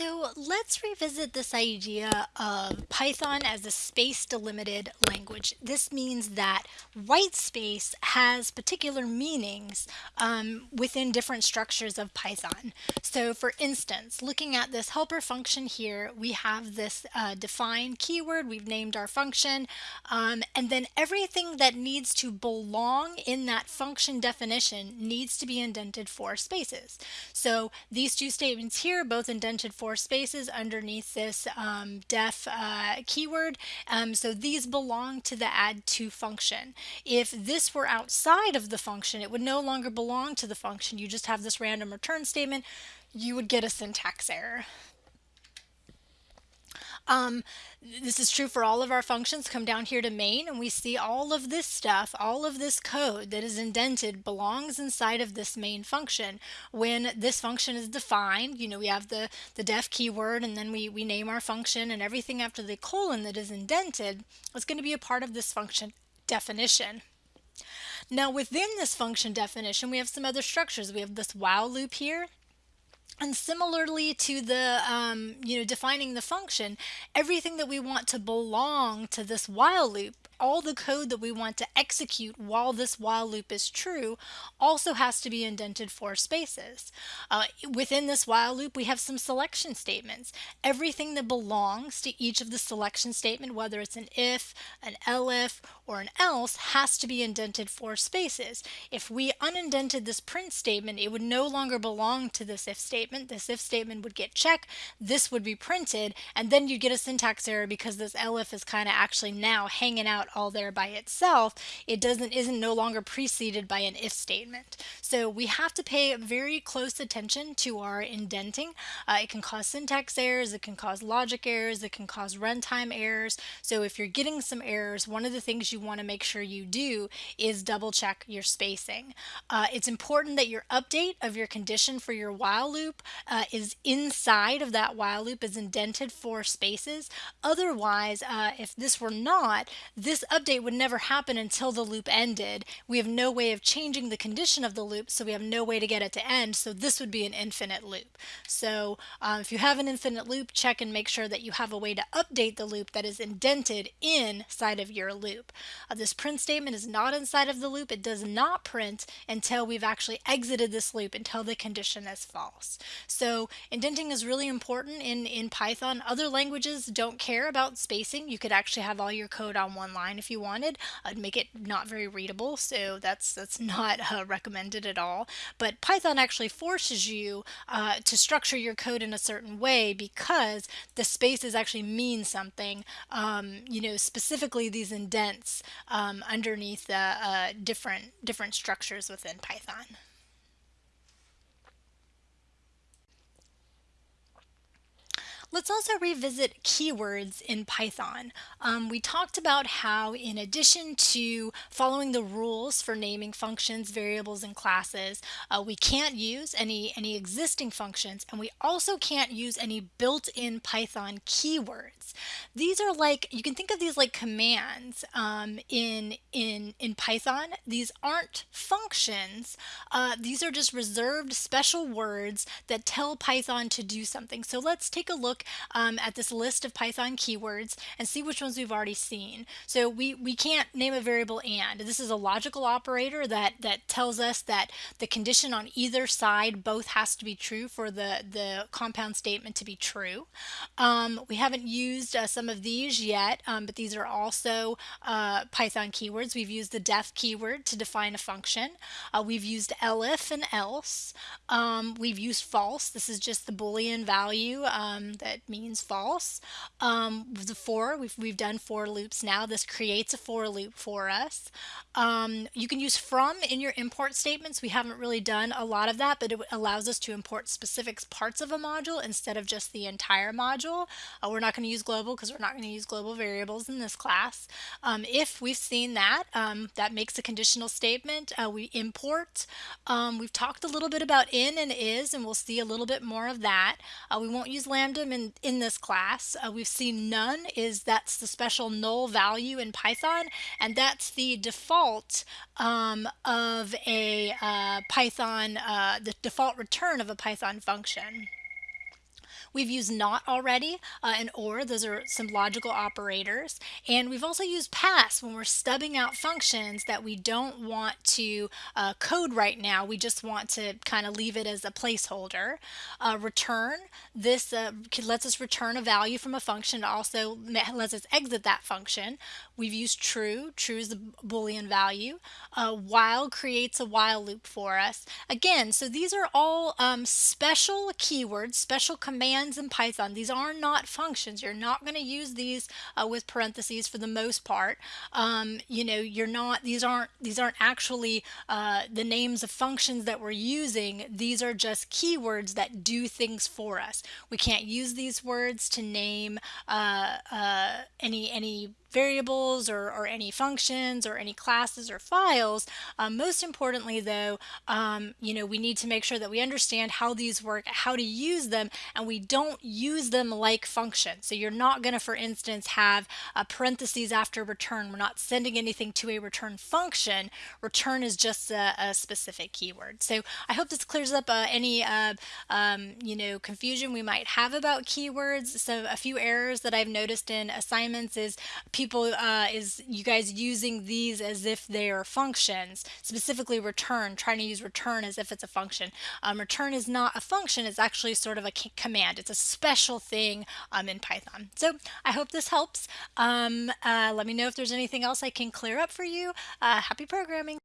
So let's revisit this idea of Python as a space delimited language. This means that white space has particular meanings um, within different structures of Python. So for instance, looking at this helper function here, we have this uh, defined keyword, we've named our function, um, and then everything that needs to belong in that function definition needs to be indented four spaces. So these two statements here, both indented four spaces underneath this um, def uh, keyword. Um, so these belong to the add to function. If this were outside of the function, it would no longer belong to the function. You just have this random return statement. You would get a syntax error. Um, this is true for all of our functions. Come down here to main and we see all of this stuff, all of this code that is indented belongs inside of this main function. When this function is defined, you know, we have the, the def keyword and then we, we name our function and everything after the colon that is indented is going to be a part of this function definition. Now within this function definition, we have some other structures. We have this while loop here and similarly to the, um, you know, defining the function, everything that we want to belong to this while loop all the code that we want to execute while this while loop is true also has to be indented four spaces. Uh, within this while loop, we have some selection statements. Everything that belongs to each of the selection statement, whether it's an if, an elif, or an else, has to be indented four spaces. If we unindented this print statement, it would no longer belong to this if statement. This if statement would get checked, this would be printed, and then you'd get a syntax error because this elif is kind of actually now hanging out all there by itself, it doesn't isn't no longer preceded by an if statement. So we have to pay very close attention to our indenting. Uh, it can cause syntax errors, it can cause logic errors, it can cause runtime errors. So if you're getting some errors, one of the things you want to make sure you do is double check your spacing. Uh, it's important that your update of your condition for your while loop uh, is inside of that while loop is indented four spaces. Otherwise, uh, if this were not, this this update would never happen until the loop ended. We have no way of changing the condition of the loop, so we have no way to get it to end. So this would be an infinite loop. So um, if you have an infinite loop, check and make sure that you have a way to update the loop that is indented inside of your loop. Uh, this print statement is not inside of the loop. It does not print until we've actually exited this loop until the condition is false. So indenting is really important in, in Python. Other languages don't care about spacing. You could actually have all your code on one line if you wanted. I'd make it not very readable, so that's that's not uh, recommended at all. But Python actually forces you uh, to structure your code in a certain way because the spaces actually mean something. Um, you know, specifically these indents um, underneath the uh, different different structures within Python. Let's also revisit keywords in Python. Um, we talked about how in addition to following the rules for naming functions, variables, and classes, uh, we can't use any, any existing functions and we also can't use any built-in Python keywords. These are like, you can think of these like commands um, in, in, in Python. These aren't functions. Uh, these are just reserved special words that tell Python to do something. So let's take a look look um, at this list of Python keywords and see which ones we've already seen. So we, we can't name a variable and. This is a logical operator that, that tells us that the condition on either side both has to be true for the, the compound statement to be true. Um, we haven't used uh, some of these yet, um, but these are also uh, Python keywords. We've used the def keyword to define a function. Uh, we've used elif and else. Um, we've used false. This is just the Boolean value um, that means false. Um, the for, we've, we've done for loops now. This creates a for loop for us. Um, you can use from in your import statements. We haven't really done a lot of that, but it allows us to import specific parts of a module instead of just the entire module. Uh, we're not going to use global because we're not going to use global variables in this class. Um, if we've seen that, um, that makes a conditional statement. Uh, we import. Um, we've talked a little bit about in and is, and we'll see a little bit more of that. Uh, we won't use lambda in in, this class. Uh, we've seen none is that's the special null value in Python and that's the default um, of a uh, Python, uh, the default return of a Python function. We've used not already uh, and or, those are some logical operators. And we've also used pass when we're stubbing out functions that we don't want to uh, code right now. We just want to kind of leave it as a placeholder. Uh, return, this uh, lets us return a value from a function. Also lets us exit that function. We've used true. True is the Boolean value. Uh, while creates a while loop for us. Again, so these are all um, special keywords, special commands in Python. These are not functions. You're not going to use these uh, with parentheses for the most part. Um, you know, you're not. These aren't. These aren't actually uh, the names of functions that we're using. These are just keywords that do things for us. We can't use these words to name uh, uh, any any variables or, or any functions or any classes or files. Um, most importantly though, um, you know, we need to make sure that we understand how these work, how to use them, and we don't use them like functions. So you're not going to, for instance, have a parentheses after return. We're not sending anything to a return function. Return is just a, a specific keyword. So I hope this clears up uh, any, uh, um, you know, confusion we might have about keywords. So a few errors that I've noticed in assignments is people uh, is you guys using these as if they are functions, specifically return, trying to use return as if it's a function. Um, return is not a function, it's actually sort of a command. It's a special thing um, in Python. So I hope this helps. Um, uh, let me know if there's anything else I can clear up for you. Uh, happy programming.